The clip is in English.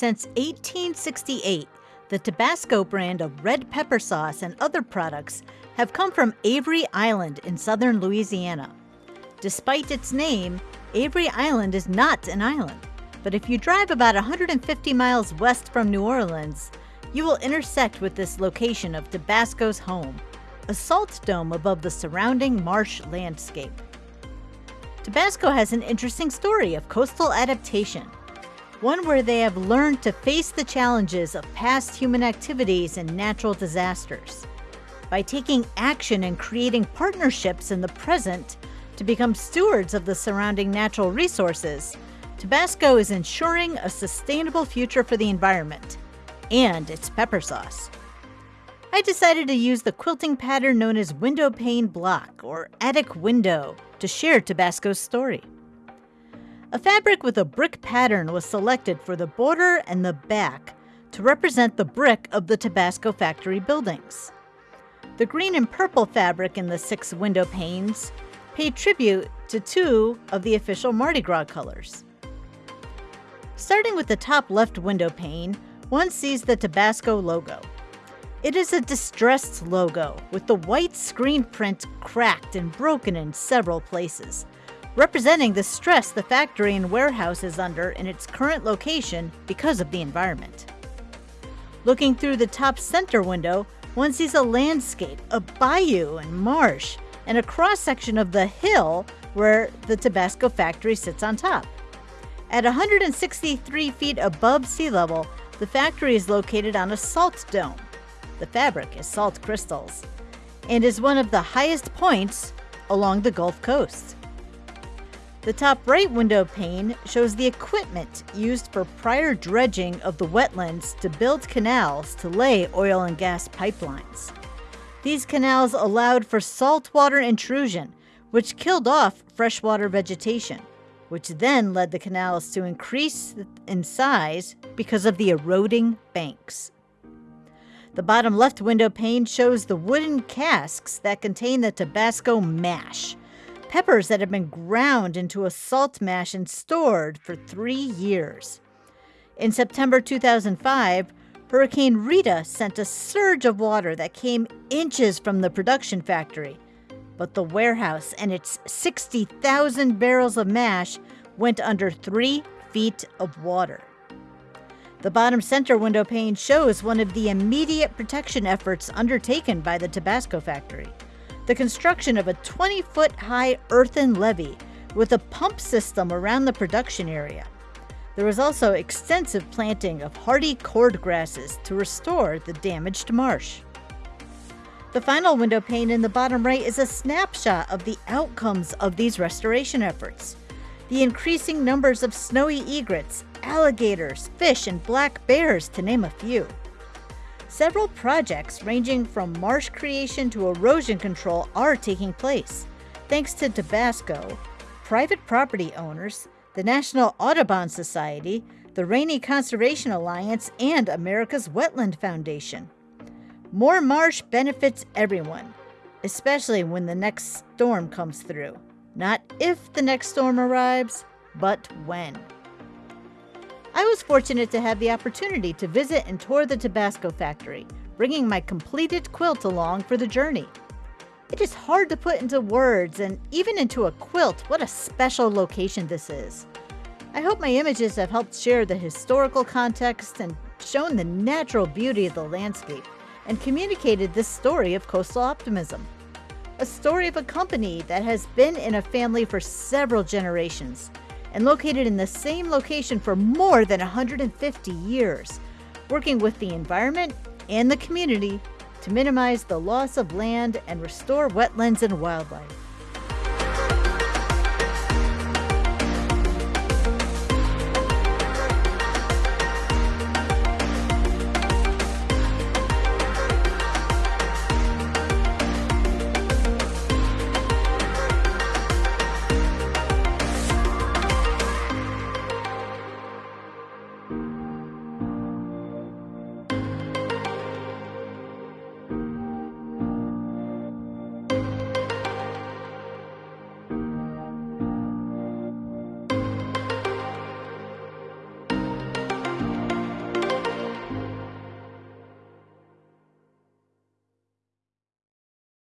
Since 1868, the Tabasco brand of red pepper sauce and other products have come from Avery Island in southern Louisiana. Despite its name, Avery Island is not an island, but if you drive about 150 miles west from New Orleans, you will intersect with this location of Tabasco's home, a salt dome above the surrounding marsh landscape. Tabasco has an interesting story of coastal adaptation, one where they have learned to face the challenges of past human activities and natural disasters. By taking action and creating partnerships in the present to become stewards of the surrounding natural resources, Tabasco is ensuring a sustainable future for the environment and its pepper sauce. I decided to use the quilting pattern known as window pane block or attic window to share Tabasco's story. A fabric with a brick pattern was selected for the border and the back to represent the brick of the Tabasco factory buildings. The green and purple fabric in the six window panes paid tribute to two of the official Mardi Gras colors. Starting with the top left window pane, one sees the Tabasco logo. It is a distressed logo with the white screen print cracked and broken in several places, representing the stress the factory and warehouse is under in its current location because of the environment. Looking through the top center window, one sees a landscape, a bayou and marsh, and a cross section of the hill where the Tabasco factory sits on top. At 163 feet above sea level, the factory is located on a salt dome. The fabric is salt crystals and is one of the highest points along the Gulf Coast. The top right window pane shows the equipment used for prior dredging of the wetlands to build canals to lay oil and gas pipelines. These canals allowed for saltwater intrusion, which killed off freshwater vegetation, which then led the canals to increase in size because of the eroding banks. The bottom left window pane shows the wooden casks that contain the Tabasco mash, peppers that have been ground into a salt mash and stored for three years. In September 2005, Hurricane Rita sent a surge of water that came inches from the production factory, but the warehouse and its 60,000 barrels of mash went under three feet of water. The bottom center window pane shows one of the immediate protection efforts undertaken by the Tabasco factory the construction of a 20 foot high earthen levee with a pump system around the production area. There was also extensive planting of hardy cord grasses to restore the damaged marsh. The final window pane in the bottom right is a snapshot of the outcomes of these restoration efforts. The increasing numbers of snowy egrets, alligators, fish, and black bears, to name a few. Several projects ranging from marsh creation to erosion control are taking place, thanks to Tabasco, private property owners, the National Audubon Society, the Rainey Conservation Alliance, and America's Wetland Foundation. More marsh benefits everyone, especially when the next storm comes through. Not if the next storm arrives, but when. I was fortunate to have the opportunity to visit and tour the Tabasco factory, bringing my completed quilt along for the journey. It is hard to put into words and even into a quilt what a special location this is. I hope my images have helped share the historical context and shown the natural beauty of the landscape and communicated this story of coastal optimism. A story of a company that has been in a family for several generations and located in the same location for more than 150 years, working with the environment and the community to minimize the loss of land and restore wetlands and wildlife.